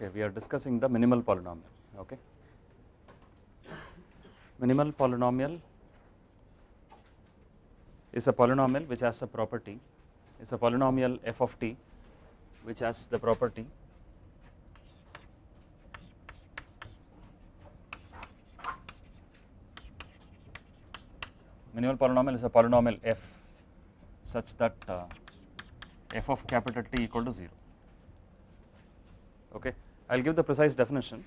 Okay, we are discussing the minimal polynomial. Okay, minimal polynomial is a polynomial which has a property is a polynomial f of t which has the property minimal polynomial is a polynomial f such that uh, f of capital T equal to 0 okay I will give the precise definition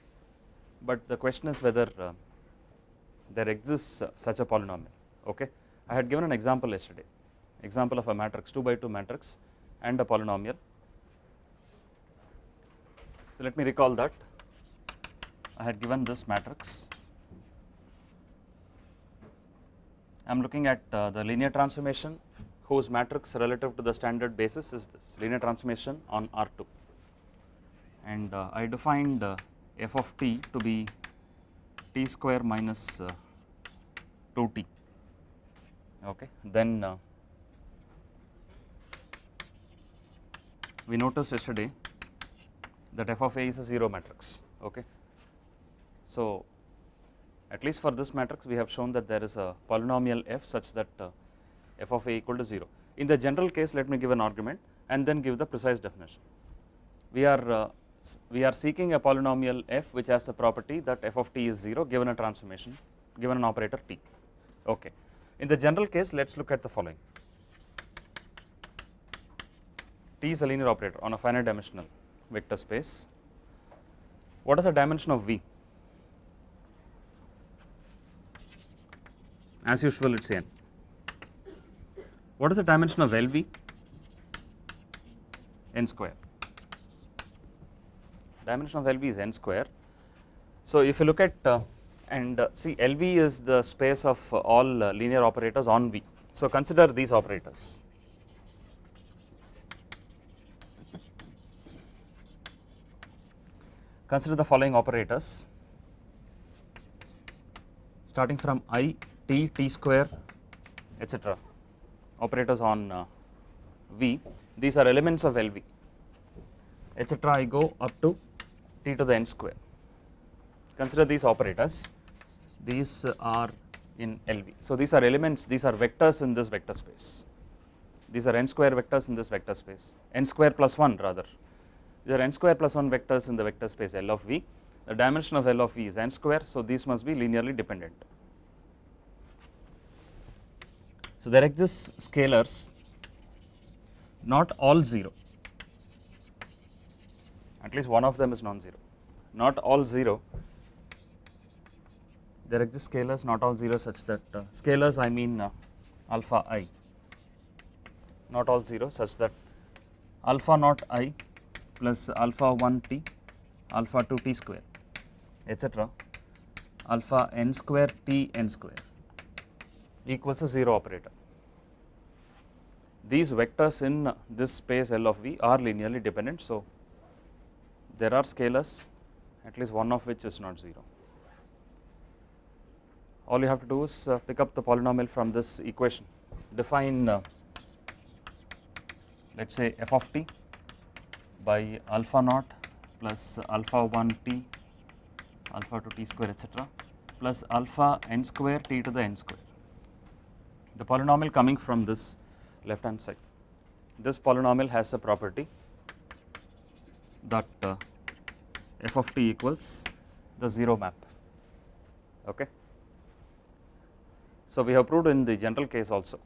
but the question is whether uh, there exists uh, such a polynomial okay? I had given an example yesterday. Example of a matrix 2 by 2 matrix and a polynomial. So let me recall that. I had given this matrix. I am looking at uh, the linear transformation whose matrix relative to the standard basis is this. Linear transformation on R2 and uh, I defined uh, f of t to be t square minus uh, 2t okay then uh, we noticed yesterday that f of a is a 0 matrix okay? So at least for this matrix we have shown that there is a polynomial f such that uh, f of a equal to 0 in the general case let me give an argument and then give the precise definition. We are uh, we are seeking a polynomial f which has the property that f of t is 0 given a transformation given an operator t. Okay. In the general case let us look at the following. T is a linear operator on a finite dimensional vector space. What is the dimension of v? As usual it is n. What is the dimension of lv n square dimension of lv is n square. So if you look at uh, and uh, see lv is the space of uh, all uh, linear operators on v. So consider these operators. Consider the following operators. Starting from i t t square etc operators on uh, v. These are elements of lv etc i go up to t to the n square. Consider these operators. These are in lv so these are elements these are vectors in this vector space. These are n square vectors in this vector space. N square plus 1 rather. These are n square plus 1 vectors in the vector space L of V. The dimension of L of V is n square, so these must be linearly dependent. So there exists scalars, not all 0, at least one of them is non-zero, not all 0. There exist scalars, not all 0 such that uh, scalars I mean uh, alpha i, not all 0 such that alpha naught i plus alpha 1 t alpha 2 t square etc alpha n square t n square equals a 0 operator. These vectors in this space L of V are linearly dependent. So, there are scalars at least one of which is not 0. All you have to do is uh, pick up the polynomial from this equation define uh, let us say f of t by alpha naught plus alpha 1 t alpha 2 t square etc plus alpha n square t to the n square. The polynomial coming from this left hand side. This polynomial has a property that uh, f of t equals the 0 map. Okay. So, we have proved in the general case also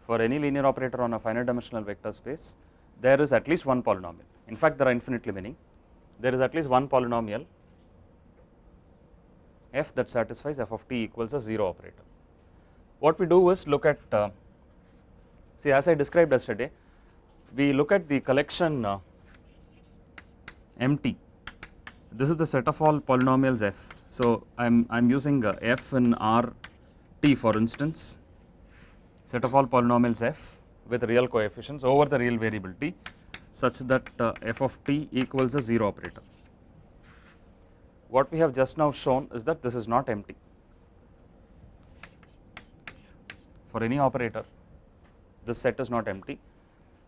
for any linear operator on a finite dimensional vector space there is at least one polynomial. In fact, there are infinitely many. There is at least one polynomial f that satisfies f of t equals a 0 operator. What we do is look at, uh, see as I described yesterday, we look at the collection uh, MT. This is the set of all polynomials f. So, I am I am using uh, f in R t for instance, set of all polynomials f with real coefficients over the real variable t such that uh, f of t equals a 0 operator. What we have just now shown is that this is not empty. For any operator, this set is not empty.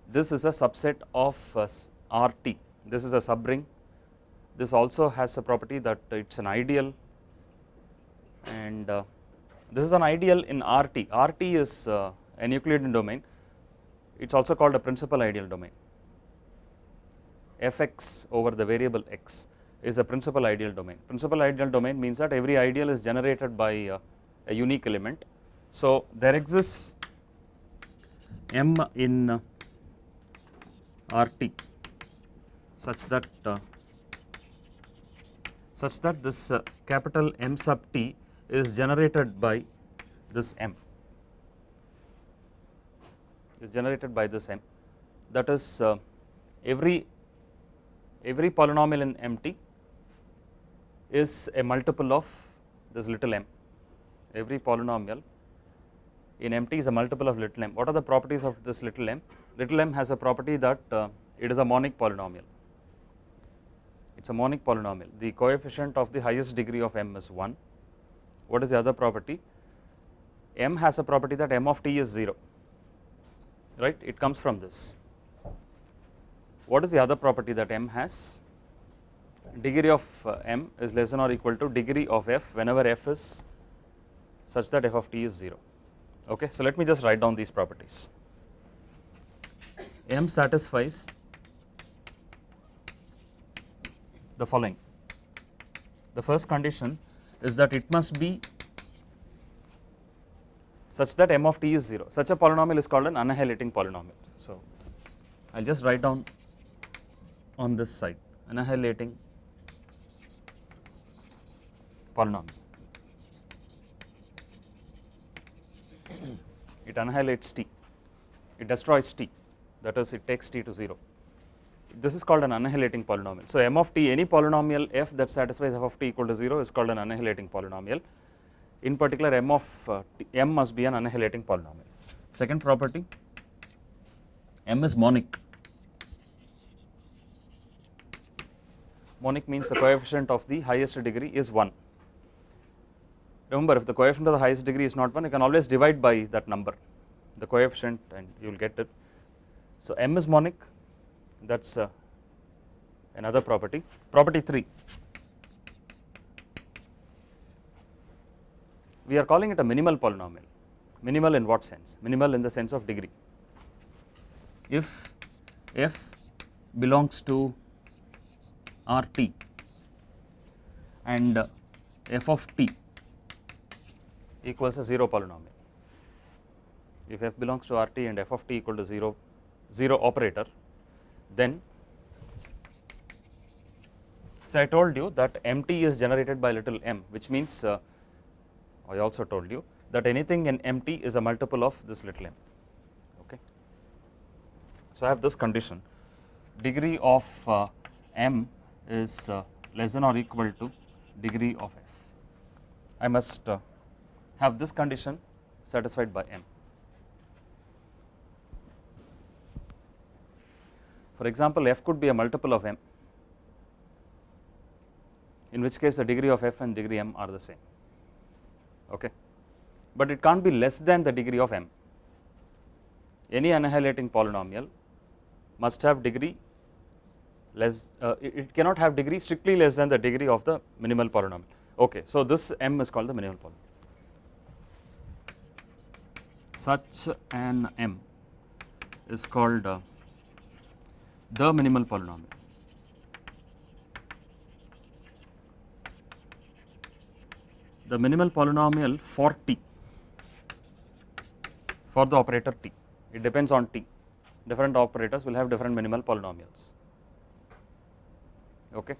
This is a subset of uh, RT. This is a subring this also has a property that it is an ideal and uh, this is an ideal in RT. RT is uh, an Euclidean domain, it is also called a principal ideal domain. Fx over the variable x is a principal ideal domain. Principal ideal domain means that every ideal is generated by uh, a unique element. So, there exists m in uh, RT such that uh, such that this uh, capital M sub t is generated by this m is generated by this m that is uh, every every polynomial in MT is a multiple of this little m every polynomial in MT is a multiple of little m. What are the properties of this little m? Little m has a property that uh, it is a monic polynomial. It is a monic polynomial. The coefficient of the highest degree of m is 1. What is the other property? m has a property that m of t is 0, right? It comes from this. What is the other property that m has? Degree of uh, m is less than or equal to degree of f whenever f is such that f of t is 0. Okay, so let me just write down these properties. M satisfies the following. The first condition is that it must be such that m of t is 0. Such a polynomial is called an annihilating polynomial. So, I will just write down on this side annihilating polynomial. it annihilates t, it destroys t that is it takes t to 0. This is called an annihilating polynomial. So, m of t any polynomial f that satisfies f of t equal to 0 is called an annihilating polynomial. In particular m of uh, t, m must be an annihilating polynomial. Second property m is monic. Monic means the coefficient of the highest degree is 1 remember if the coefficient of the highest degree is not 1 you can always divide by that number the coefficient and you will get it. So, m is monic that is uh, another property. Property 3 we are calling it a minimal polynomial minimal in what sense minimal in the sense of degree if f belongs to RT and uh, f of t equals a 0 polynomial. If f belongs to RT and f of t equal to 0, 0 operator, then so I told you that MT is generated by little m which means uh, I also told you that anything in MT is a multiple of this little m okay. So I have this condition degree of uh, m is uh, less than or equal to degree of f. I must uh, have this condition satisfied by m. For example, f could be a multiple of m, in which case the degree of f and degree m are the same, okay. but it can't be less than the degree of m. Any annihilating polynomial must have degree less, uh, it cannot have degree strictly less than the degree of the minimal polynomial. Okay, so this m is called the minimal polynomial such an m is called uh, the minimal polynomial. The minimal polynomial for t for the operator t. It depends on t. Different operators will have different minimal polynomials. Okay?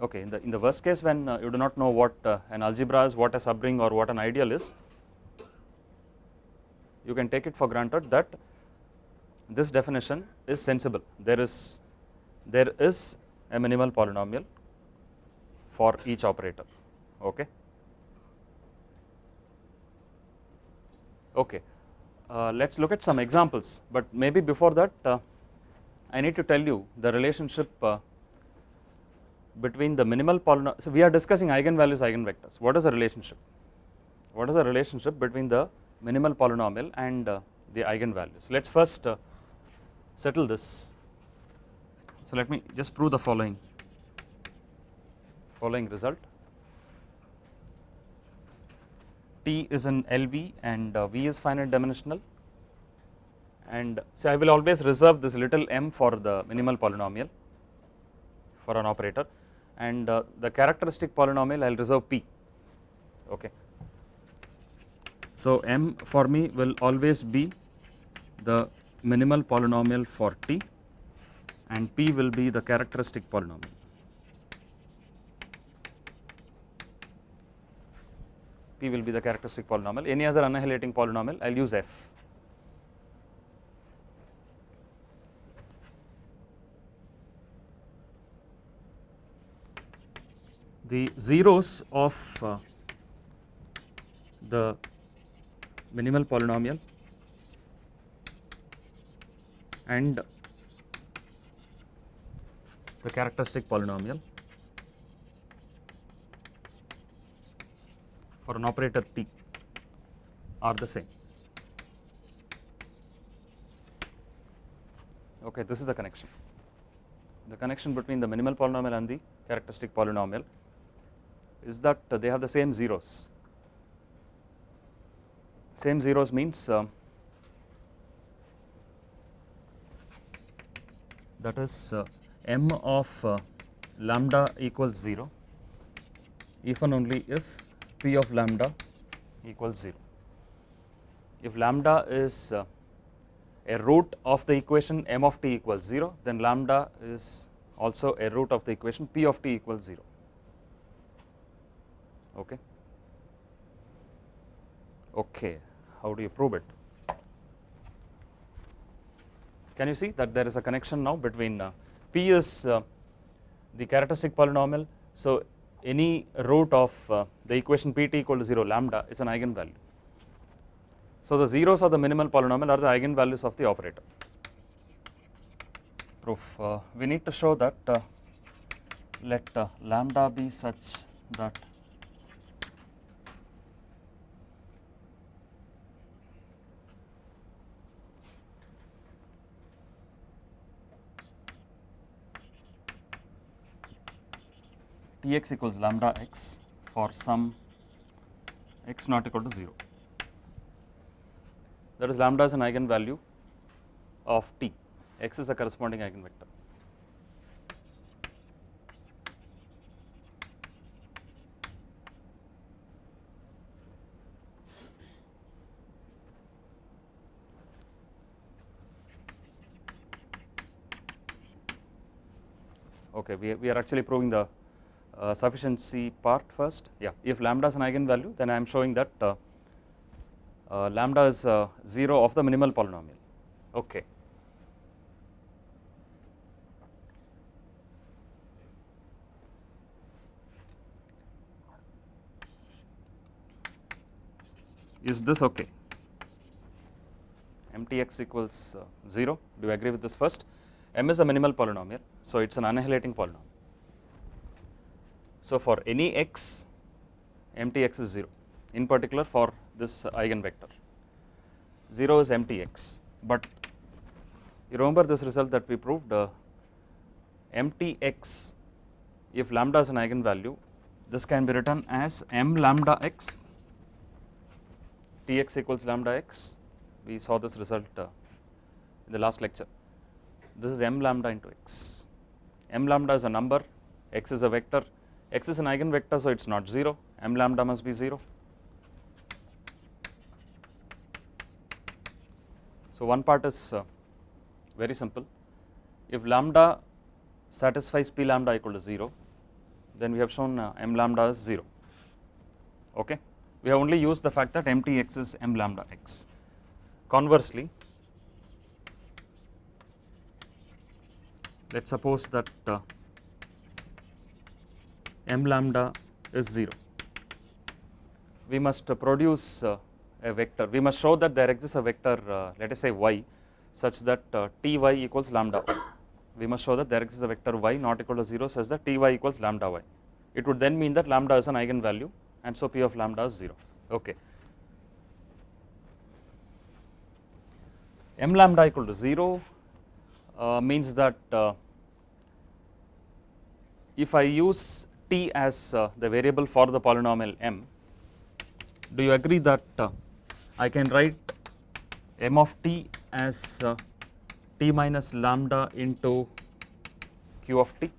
Okay in the in the worst case when uh, you do not know what uh, an algebra is what a subring or what an ideal is you can take it for granted that this definition is sensible there is there is a minimal polynomial for each operator okay okay uh, let's look at some examples but maybe before that uh, i need to tell you the relationship uh, between the minimal polynomial, so we are discussing eigenvalues, eigenvectors. What is the relationship? What is the relationship between the minimal polynomial and uh, the eigenvalues? Let us first uh, settle this. So, let me just prove the following following result. T is an LV and uh, V is finite dimensional and so I will always reserve this little m for the minimal polynomial for an operator and uh, the characteristic polynomial I will reserve P okay. So, m for me will always be the minimal polynomial for T and P will be the characteristic polynomial. P will be the characteristic polynomial. Any other annihilating polynomial, I will use F. The zeros of uh, the minimal polynomial and the characteristic polynomial for an operator T are the same. Okay, this is the connection. The connection between the minimal polynomial and the characteristic polynomial is that they have the same zeros. Same zeros means uh, that is uh, m of uh, lambda equals 0 if and only if p of lambda equals 0. If lambda is uh, a root of the equation m of t equals 0 then lambda is also a root of the equation p of t equals 0 okay? Okay how do you prove it? Can you see that there is a connection now between uh, p is uh, the characteristic polynomial. So any root of uh, the equation pt equal to 0 lambda is an eigenvalue. So the zeros of the minimal polynomial are the eigenvalues of the operator. Proof uh, we need to show that uh, let uh, lambda be such that Tx equals lambda x for some x not equal to 0. That is lambda is an eigenvalue of t, x is a corresponding eigenvector. Okay, we, we are actually proving the uh, sufficiency part first. Yeah, if lambda is an eigenvalue, then I am showing that uh, uh, lambda is 0 of the minimal polynomial. Okay. Is this okay? mtx equals 0. Do you agree with this first? m is a minimal polynomial, so it is an annihilating polynomial. So, for any x mtx is 0 in particular for this eigenvector. 0 is mtx, but you remember this result that we proved uh, mtx if lambda is an eigenvalue this can be written as m lambda x tx equals lambda x. We saw this result uh, in the last lecture. This is m lambda into x. M lambda is a number x is a vector x is an eigenvector so it is not 0 m lambda must be 0 so one part is uh, very simple. If lambda satisfies p lambda equal to 0 then we have shown uh, m lambda is 0 okay? We have only used the fact that mtx is m lambda x. Conversely let us suppose that uh, m lambda is 0 we must produce uh, a vector. We must show that there exists a vector uh, let us say y such that uh, ty equals lambda we must show that there exists a vector y not equal to 0 such that ty equals lambda y. It would then mean that lambda is an eigenvalue and so p of lambda is 0 okay. M lambda equal to 0 uh, means that uh, if I use t as uh, the variable for the polynomial m, do you agree that uh, I can write m of t as uh, t minus lambda into q of t?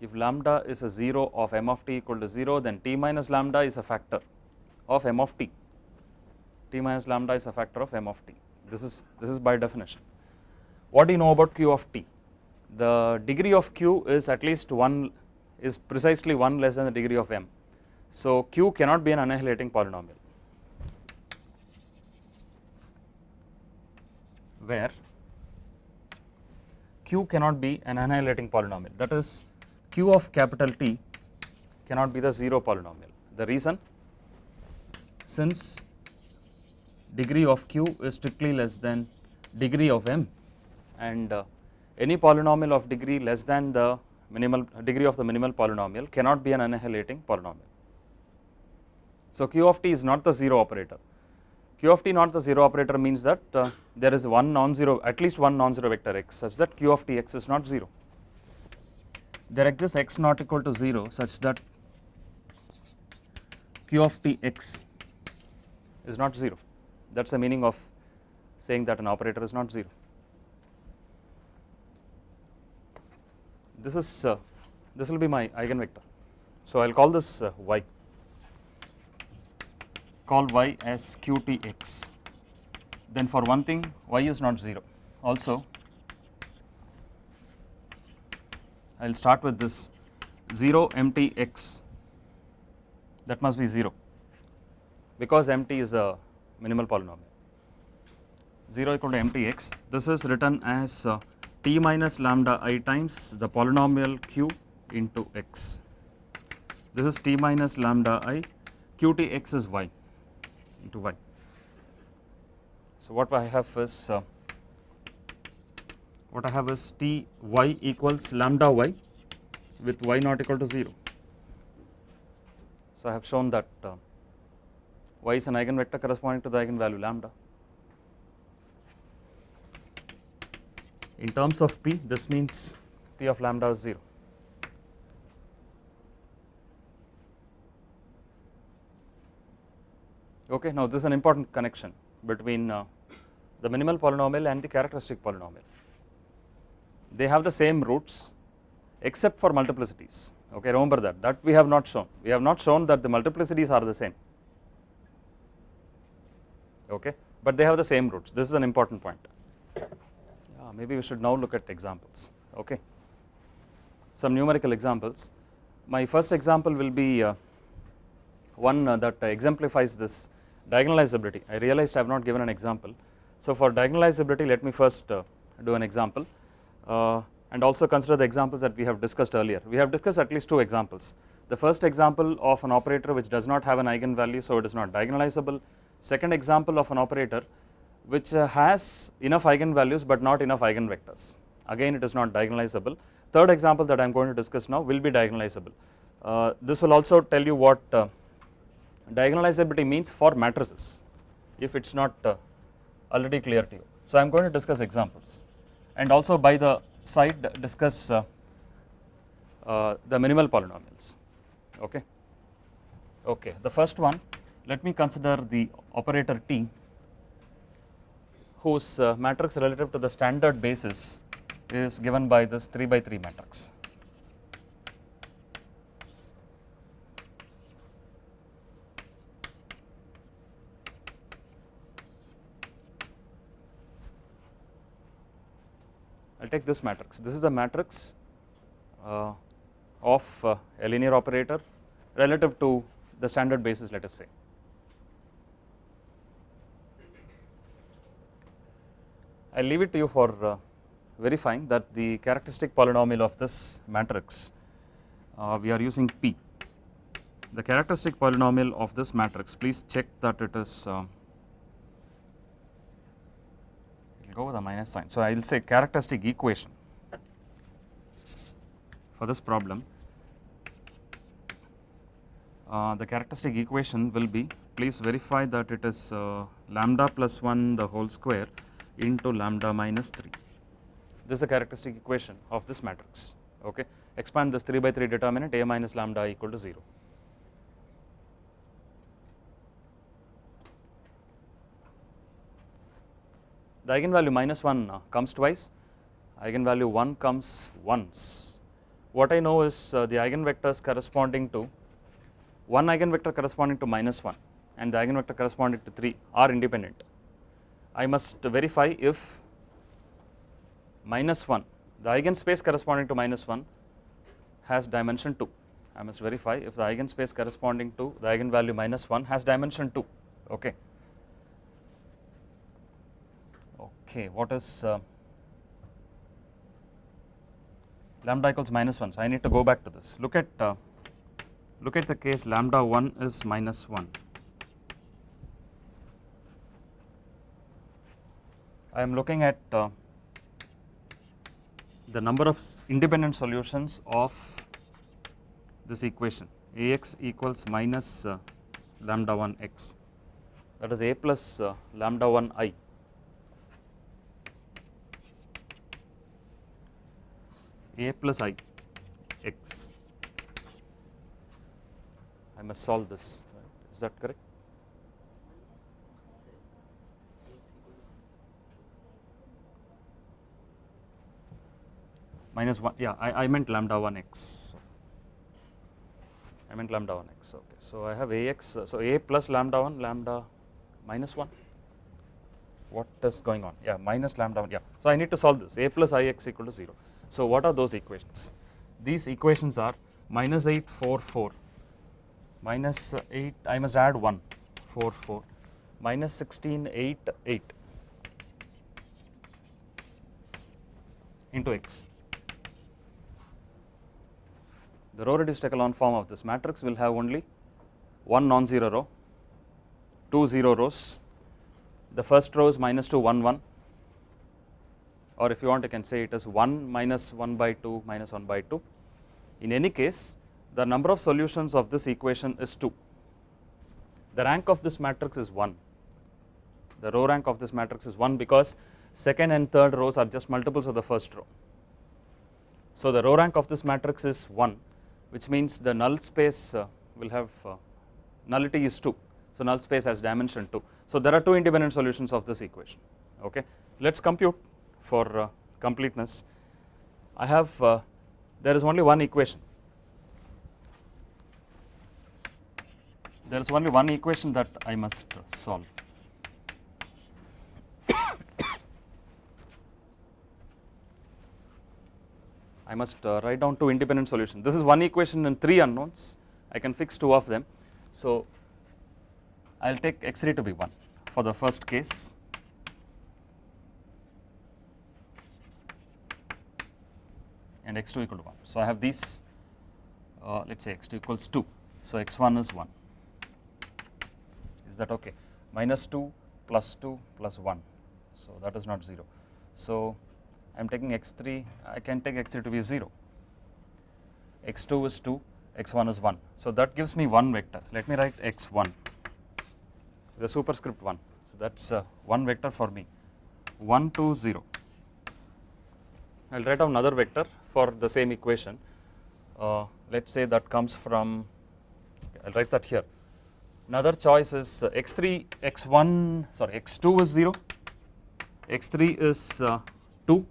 If lambda is a 0 of m of t equal to 0, then t minus lambda is a factor of m of t. t minus lambda is a factor of m of t. This is this is by definition. What do you know about q of t? The degree of q is at least one is precisely one less than the degree of m. So q cannot be an annihilating polynomial. Where q cannot be an annihilating polynomial. That is q of capital T cannot be the 0 polynomial. The reason since degree of q is strictly less than degree of m and uh, any polynomial of degree less than the minimal degree of the minimal polynomial cannot be an annihilating polynomial. So q of t is not the 0 operator. q of t not the 0 operator means that uh, there is one non-zero at least one non-zero vector x such that q of t x is not 0. There exists x not equal to 0 such that q of t x is not 0 that is the meaning of saying that an operator is not 0. This is uh, this will be my eigenvector. So I will call this uh, y. Call y as qtx. Then for one thing y is not 0 also I will start with this 0 mt x that must be 0 because mt is a minimal polynomial. 0 equal to mt x. This is written as uh, t minus lambda i times the polynomial q into x this is t minus lambda i qt x is y into y. So what I have is uh, what I have is t y equals lambda y with y not equal to 0. So I have shown that uh, y is an eigenvector corresponding to the eigenvalue lambda. In terms of p this means p of lambda is 0. Okay, now this is an important connection between uh, the minimal polynomial and the characteristic polynomial. They have the same roots except for multiplicities. Okay, remember that that we have not shown. We have not shown that the multiplicities are the same. Okay, but they have the same roots. This is an important point. Maybe we should now look at examples. Okay, some numerical examples. My first example will be uh, one uh, that exemplifies this diagonalizability. I realized I have not given an example. So for diagonalizability let me first uh, do an example uh, and also consider the examples that we have discussed earlier. We have discussed at least two examples. The first example of an operator which does not have an eigenvalue so it is not diagonalizable. Second example of an operator which uh, has enough eigenvalues but not enough eigenvectors. Again it is not diagonalizable. Third example that I am going to discuss now will be diagonalizable. Uh, this will also tell you what uh, diagonalizability means for matrices if it is not uh, already clear to you. So I am going to discuss examples and also by the side discuss uh, uh, the minimal polynomials okay. Okay, the first one let me consider the operator T whose uh, matrix relative to the standard basis is given by this 3 by 3 matrix. I will take this matrix. This is the matrix uh, of uh, a linear operator relative to the standard basis let us say. I will leave it to you for uh, verifying that the characteristic polynomial of this matrix uh, we are using P. The characteristic polynomial of this matrix please check that it is uh, go with a minus sign. So I will say characteristic equation for this problem. Uh, the characteristic equation will be please verify that it is uh, lambda plus 1 the whole square into lambda minus 3. This is the characteristic equation of this matrix. Okay, expand this 3 by 3 determinant a minus lambda equal to 0. The eigenvalue minus 1 uh, comes twice, eigenvalue 1 comes once. What I know is uh, the eigenvectors corresponding to one eigenvector corresponding to minus 1 and the eigenvector corresponding to 3 are independent. I must verify if minus 1 the eigenspace corresponding to minus 1 has dimension 2. I must verify if the eigenspace corresponding to the eigenvalue minus 1 has dimension 2. Okay. Okay, what is uh, lambda equals minus 1? So, I need to go back to this. Look at uh, look at the case lambda 1 is minus 1. I am looking at uh, the number of independent solutions of this equation. Ax equals minus uh, lambda 1 x. That is A plus uh, lambda 1 i. A plus i x. I must solve this. Right. is that correct minus 1 yeah I, I meant lambda 1 x. I meant lambda 1 x okay. So I have ax so a plus lambda 1 lambda minus 1 what is going on? Yeah minus lambda 1 yeah. So I need to solve this. A plus ix equal to 0 so what are those equations? These equations are minus 8 4 4 minus 8 I must add 1 4 4 minus 16 8 8 into x the row reduced echelon form of this matrix will have only one non-zero row, two zero rows. The first row is minus 2, 1, 1 or if you want you can say it is 1 minus 1 by 2 minus 1 by 2. In any case the number of solutions of this equation is 2. The rank of this matrix is 1. The row rank of this matrix is 1 because second and third rows are just multiples of the first row. So the row rank of this matrix is 1 which means the null space uh, will have uh, nullity is 2. So, null space has dimension 2. So, there are two independent solutions of this equation. Okay. Let us compute for uh, completeness. I have there is only one equation. There is only one equation that I must solve. I must uh, write down two independent solutions. This is one equation and three unknowns. I can fix two of them. So, I will take x3 to be 1 for the first case. and x2 equal to 1. So, I have these uh, let us say x2 equals 2. So, x1 is 1 is that okay minus 2 plus 2 plus 1. So, that is not 0. So, I am taking x3 I can take x3 to be 0 x2 is 2 x1 is 1 so that gives me one vector. Let me write x1 the superscript 1 so that's uh, one vector for me. 1 2 0 I'll write down another vector for the same equation. Uh, let's say that comes from I'll write that here. Another choice is uh, x3 x1 sorry x2 is 0 x3 is uh, 2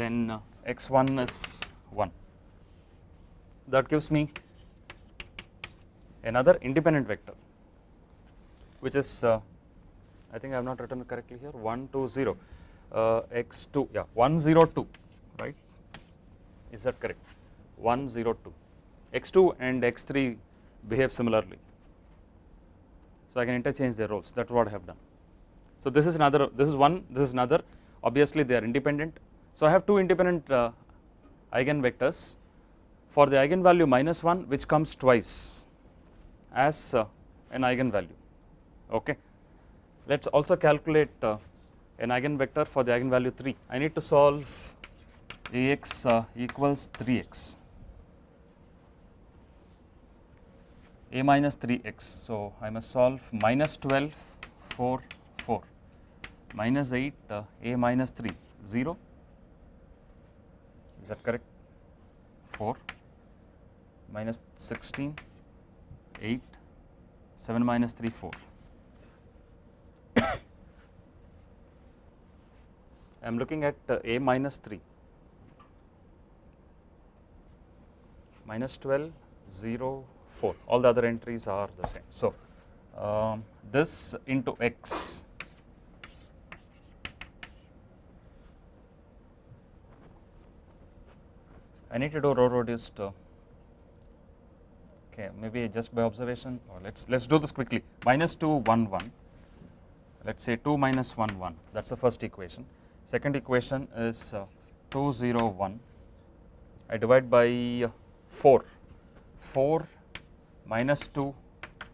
then uh, x1 is 1 that gives me another independent vector which is uh, I think I have not written it correctly here 1 2 0 uh, x2 yeah 1 0 2 right? Is that correct? 1 0 2 x2 and x3 behave similarly. So I can interchange their roles. That is what I have done. So this is another this is one this is another. Obviously they are independent so I have two independent uh, eigenvectors. For the eigenvalue minus 1 which comes twice as uh, an eigenvalue. Okay. Let us also calculate uh, an eigenvector for the eigenvalue 3 I need to solve Ax uh, equals 3x a minus 3x so I must solve minus 12 4 4 minus 8 uh, a minus 3 0 is that correct? 4 minus 16 8 7 minus 3 4 I am looking at uh, a minus 3 minus 12 0 4 all the other entries are the same. So, um, this into x I need to do row reduced uh, okay maybe just by observation. Or let's let's do this quickly. Minus 2 1 1 let's say 2 minus 1 1 that's the first equation. Second equation is uh, 2 0 1 I divide by uh, 4 4 minus 2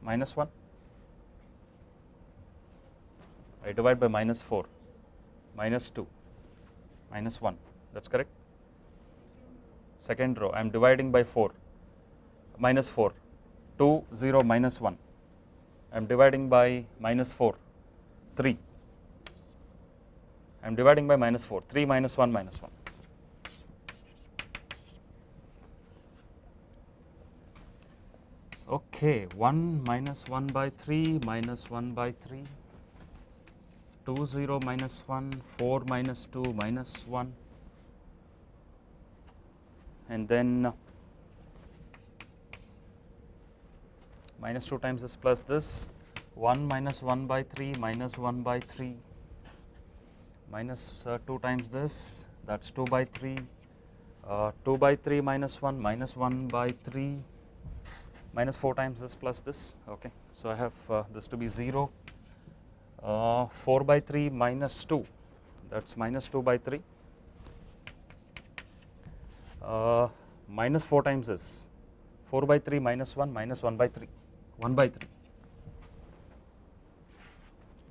minus 1 I divide by minus 4 minus 2 minus 1 that's correct second row I am dividing by 4 minus 4 2 0 minus 1 I am dividing by minus 4 3 I am dividing by minus 4 3 minus 1 minus 1 okay 1 minus 1 by 3 minus 1 by 3 2 0 minus 1 4 minus 2 minus 1 and then uh, minus 2 times this plus this 1 minus 1 by 3 minus 1 by 3 minus uh, 2 times this that is 2 by 3 uh, 2 by 3 minus 1 minus 1 by 3 minus 4 times this plus this okay. So, I have uh, this to be 0 uh, 4 by 3 minus 2 that is minus 2 by 3 uh, minus 4 times this 4 by 3 minus 1 minus 1 by 3 1 by 3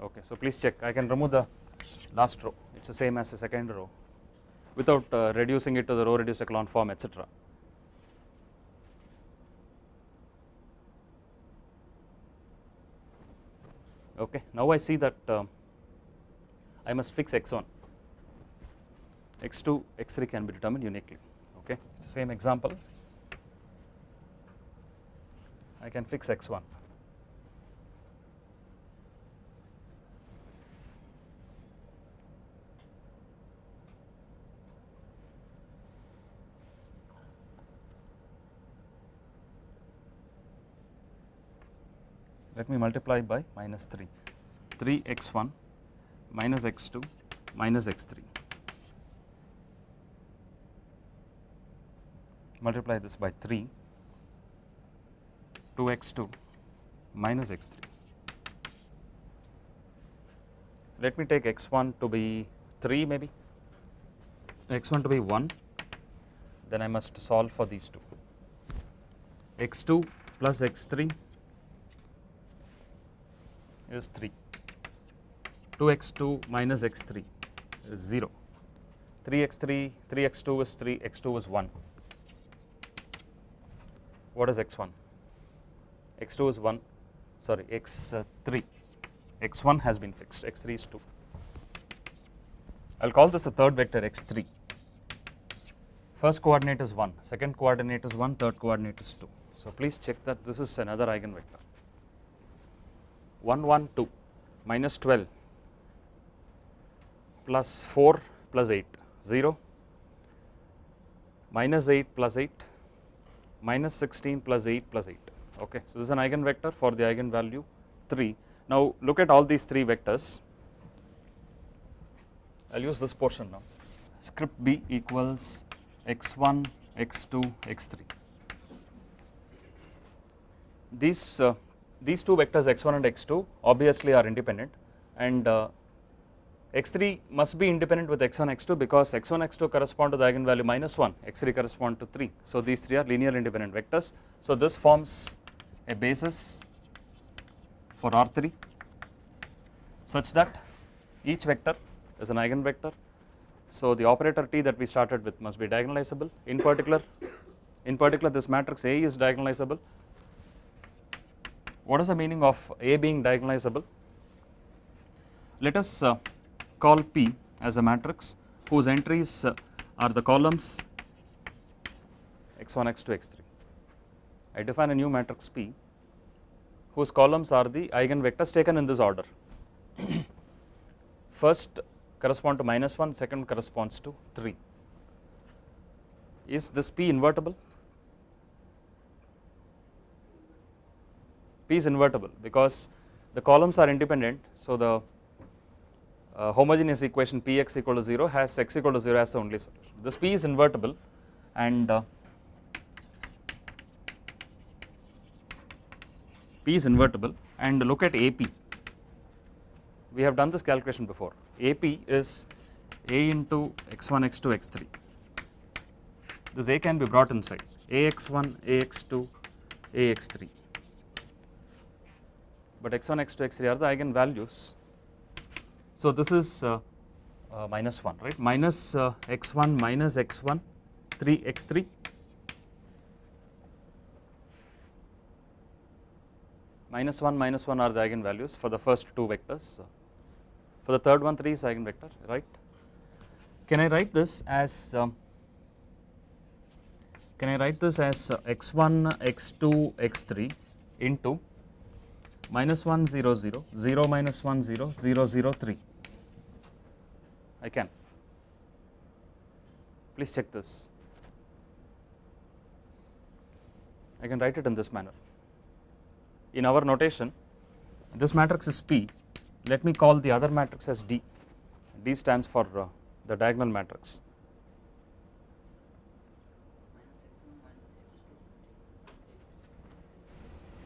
okay. So, please check I can remove the last row it is the same as the second row without uh, reducing it to the row reduced echelon form etc. Okay. Now, I see that uh, I must fix x1 x2 x3 can be determined uniquely okay it is the same example. I can fix x1 let me multiply by minus 3 3 x1 minus x2 minus x3 multiply this by 3 2 x2 minus x3 let me take x1 to be 3 maybe. X1 to be 1 then I must solve for these two. X2 plus x3 is 3 2x2 minus x3 is 0 3x3 3x2 is 3 x2 is 1 what is x1 x2 is 1 sorry x3 x1 has been fixed. X3 is 2 I will call this a third vector x3 first coordinate is 1 second coordinate is 1 third coordinate is 2 so please check that this is another eigenvector. 1 1 2 minus 12 plus 4 plus 8 0 minus 8 plus 8 minus 16 plus 8 plus 8 okay. So, this is an eigenvector for the eigenvalue 3. Now, look at all these 3 vectors I will use this portion now script b equals x1 x2 x3 these uh, these two vectors x1 and x2 obviously are independent and uh, x3 must be independent with x1 x2 because x1 x2 correspond to the eigenvalue minus 1 x3 correspond to 3 so these three are linear independent vectors. So this forms a basis for R3 such that each vector is an eigenvector. So the operator T that we started with must be diagonalizable. In particular in particular this matrix A is diagonalizable. What is the meaning of A being diagonalizable? Let us uh, call P as a matrix whose entries uh, are the columns x1, x2, x3. I define a new matrix P whose columns are the eigenvectors taken in this order. First correspond to minus 1, second corresponds to 3. Is this P invertible? P is invertible because the columns are independent. So, the uh, homogeneous equation Px equal to 0 has x equal to 0 as the only solution. This P is invertible and uh, P is invertible and look at AP. We have done this calculation before. AP is A into x1, x2, x3. This A can be brought inside AX1, AX2, AX3 but x1, x2, x3 are the eigenvalues. So, this is uh, uh, minus 1 right minus uh, x1 minus x1 3 x3 minus 1 minus 1 are the eigenvalues for the first two vectors. For the third one 3 is eigenvector right. Can I write this as um, can I write this as x1 x2 x3 into minus 1 0 0 0 minus 1 0 0 0 3 I can. Please check this. I can write it in this manner. In our notation this matrix is P. Let me call the other matrix as D. D stands for uh, the diagonal matrix.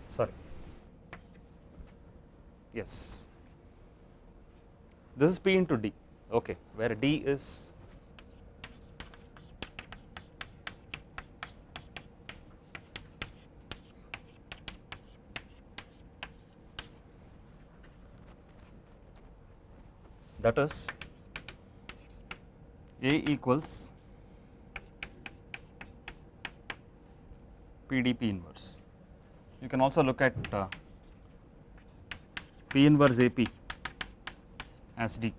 Sorry. Yes. This is p into d okay where d is that is a equals pdp inverse you can also look at uh, P inverse AP as D.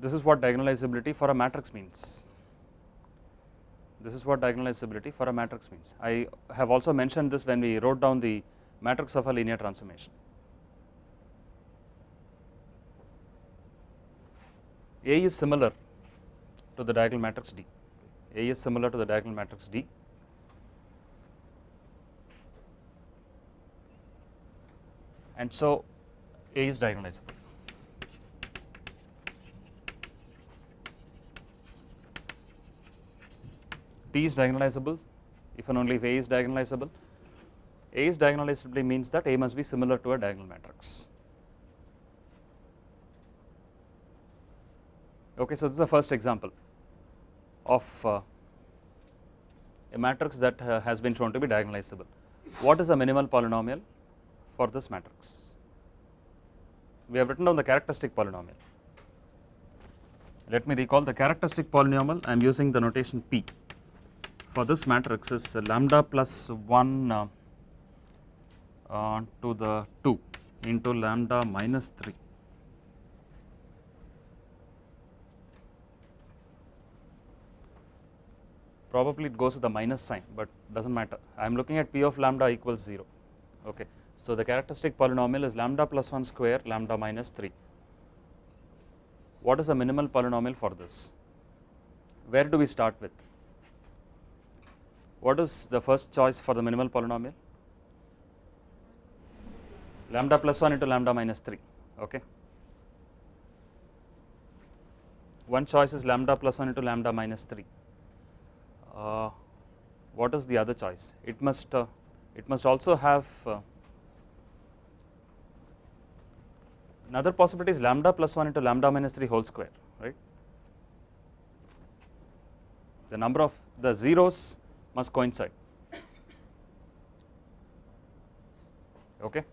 This is what diagonalizability for a matrix means. This is what diagonalizability for a matrix means. I have also mentioned this when we wrote down the matrix of a linear transformation. A is similar to the diagonal matrix D. A is similar to the diagonal matrix D and so A is diagonalizable. T is diagonalizable if and only if A is diagonalizable. A is diagonalizable means that A must be similar to a diagonal matrix. Okay, so this is the first example of uh, a matrix that uh, has been shown to be diagonalizable. What is the minimal polynomial? for this matrix. We have written down the characteristic polynomial. Let me recall the characteristic polynomial I am using the notation P for this matrix is lambda plus 1 uh, uh, to the 2 into lambda minus 3 probably it goes with a minus sign but does not matter I am looking at p of lambda equals 0 okay so, the characteristic polynomial is lambda plus 1 square lambda minus 3. What is the minimal polynomial for this? Where do we start with? What is the first choice for the minimal polynomial? Lambda plus 1 into lambda minus 3, okay. One choice is lambda plus 1 into lambda minus 3. Uh, what is the other choice? It must, uh, it must also have uh, Another possibility is lambda plus 1 into lambda minus 3 whole square, right. The number of the zeros must coincide, okay.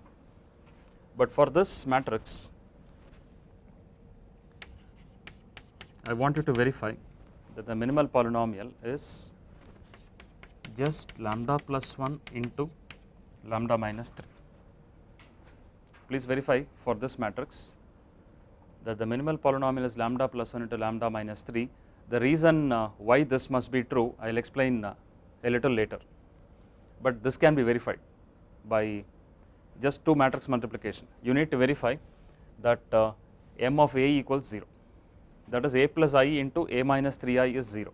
But for this matrix, I want you to verify that the minimal polynomial is just lambda plus 1 into lambda minus 3. please verify for this matrix that the minimal polynomial is lambda plus 1 into lambda minus 3. The reason uh, why this must be true I will explain uh, a little later, but this can be verified by just two matrix multiplication. You need to verify that uh, m of a equals 0 that is a plus i into a minus 3i is 0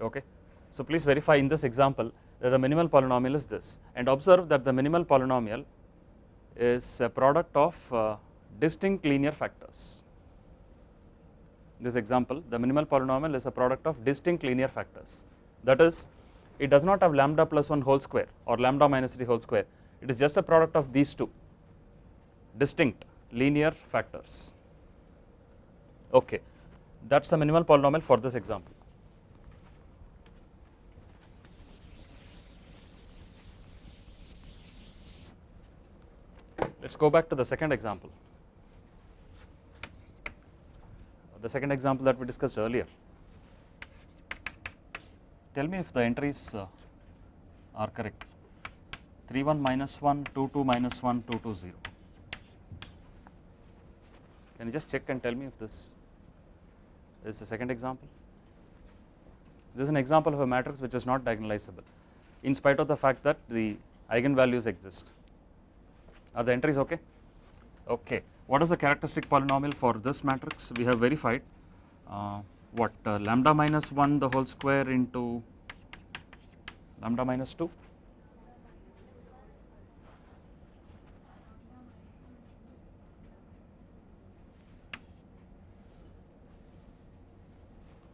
okay. So please verify in this example that the minimal polynomial is this and observe that the minimal polynomial is a product of uh, distinct linear factors. This example the minimal polynomial is a product of distinct linear factors that is it does not have lambda plus 1 whole square or lambda minus 3 whole square it is just a product of these two distinct linear factors okay that is the minimal polynomial for this example. Let us go back to the second example, the second example that we discussed earlier. Tell me if the entries uh, are correct 3 1 minus 1 2 2 minus 1 2 2 0. Can you just check and tell me if this is the second example? This is an example of a matrix which is not diagonalizable in spite of the fact that the eigenvalues exist. Are the entries okay? Okay. What is the characteristic polynomial for this matrix? We have verified uh, what uh, lambda minus 1 the whole square into lambda minus 2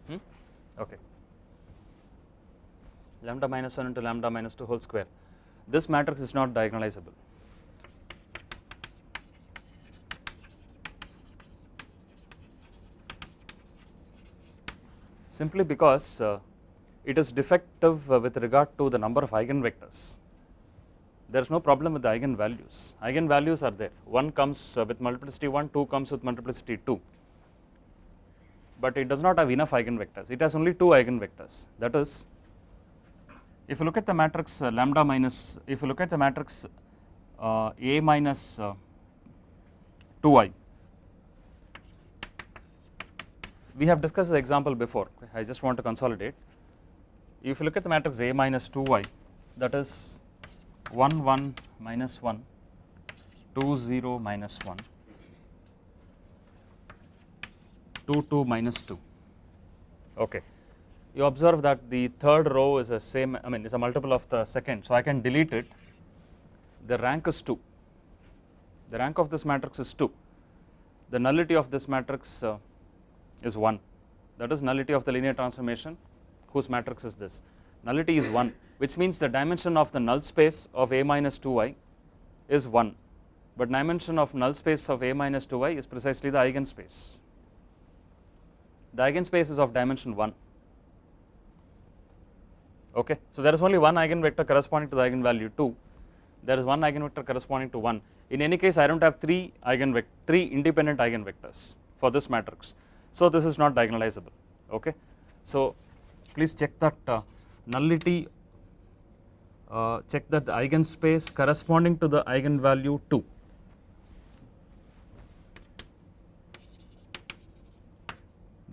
hmm? okay. Lambda minus 1 into lambda minus 2 whole square. This matrix is not diagonalizable simply because uh, it is defective uh, with regard to the number of eigenvectors. There is no problem with the eigenvalues, eigenvalues are there, one comes uh, with multiplicity 1, 2 comes with multiplicity 2, but it does not have enough eigenvectors, it has only 2 eigenvectors. That is if you look at the matrix uh, lambda minus, if you look at the matrix uh, A minus uh, 2i, we have discussed the example before, I just want to consolidate. If you look at the matrix A minus 2i that is 1 1 minus 1 2 0 minus 1 2 2 minus 2 okay. You observe that the third row is the same I mean is a multiple of the second. So I can delete it. The rank is 2 the rank of this matrix is 2 the nullity of this matrix uh, is 1 that is nullity of the linear transformation whose matrix is this. Nullity is 1 which means the dimension of the null space of A minus 2i is 1 but dimension of null space of A minus 2i is precisely the eigenspace. The eigenspace is of dimension 1 okay. So there is only one eigenvector corresponding to the eigenvalue 2 there is one eigenvector corresponding to 1 in any case I do not have 3 eigenvector 3 independent eigenvectors for this matrix so this is not diagonalizable okay. So please check that uh, nullity uh, check that the eigenspace corresponding to the eigenvalue 2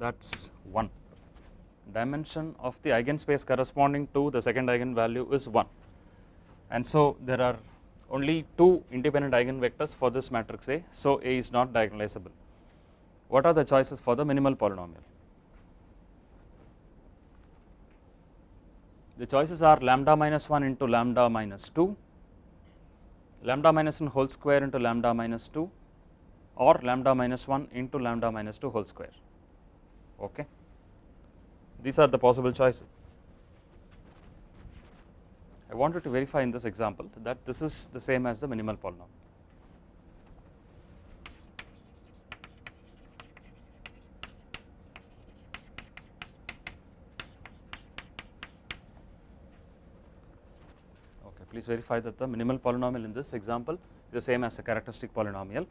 that is 1 dimension of the eigenspace corresponding to the second eigenvalue is 1 and so there are only two independent eigenvectors for this matrix A so A is not diagonalizable. What are the choices for the minimal polynomial? The choices are lambda minus 1 into lambda minus 2, lambda minus 1 whole square into lambda minus 2 or lambda minus 1 into lambda minus 2 whole square okay. These are the possible choices. I wanted to verify in this example that this is the same as the minimal polynomial. Okay, please verify that the minimal polynomial in this example is the same as the characteristic polynomial.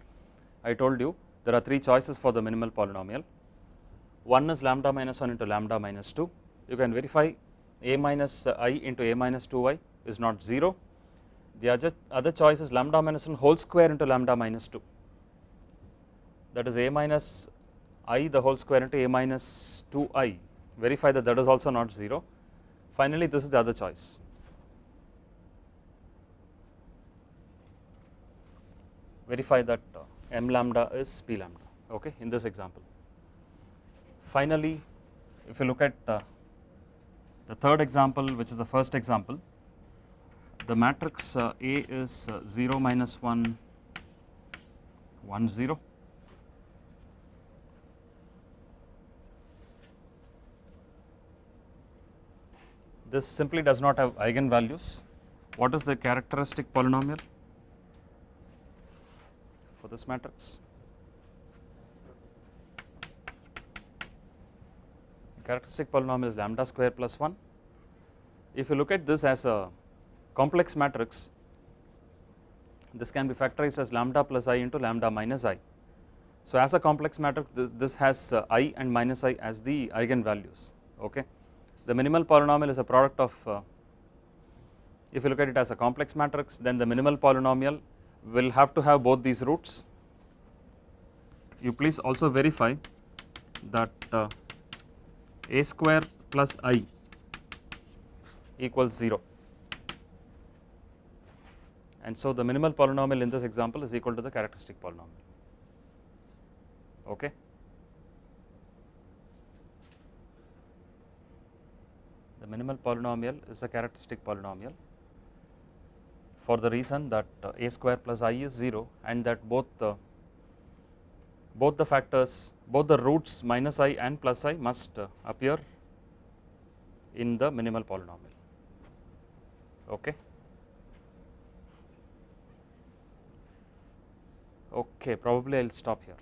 I told you there are three choices for the minimal polynomial. One is lambda minus 1 into lambda minus 2. You can verify a minus uh, i into a minus 2i is not 0. The other, other choice is lambda minus 1 whole square into lambda minus 2 that is a minus i the whole square into a minus 2i verify that that is also not 0 finally this is the other choice verify that uh, m lambda is p lambda okay in this example. Finally if you look at uh, the third example which is the first example the matrix uh, A is uh, 0 minus 1 1 0 this simply does not have eigenvalues. What is the characteristic polynomial for this matrix characteristic polynomial is lambda square plus 1 if you look at this as a complex matrix this can be factorized as lambda plus i into lambda minus i. So, as a complex matrix this, this has uh, i and minus i as the eigenvalues okay. The minimal polynomial is a product of uh, if you look at it as a complex matrix then the minimal polynomial will have to have both these roots. You please also verify that uh, a square plus i equals 0 and so the minimal polynomial in this example is equal to the characteristic polynomial. Okay? The minimal polynomial is a characteristic polynomial for the reason that uh, a square plus i is 0 and that both the both the factors both the roots minus i and plus i must uh, appear in the minimal polynomial okay Okay, probably I will stop here.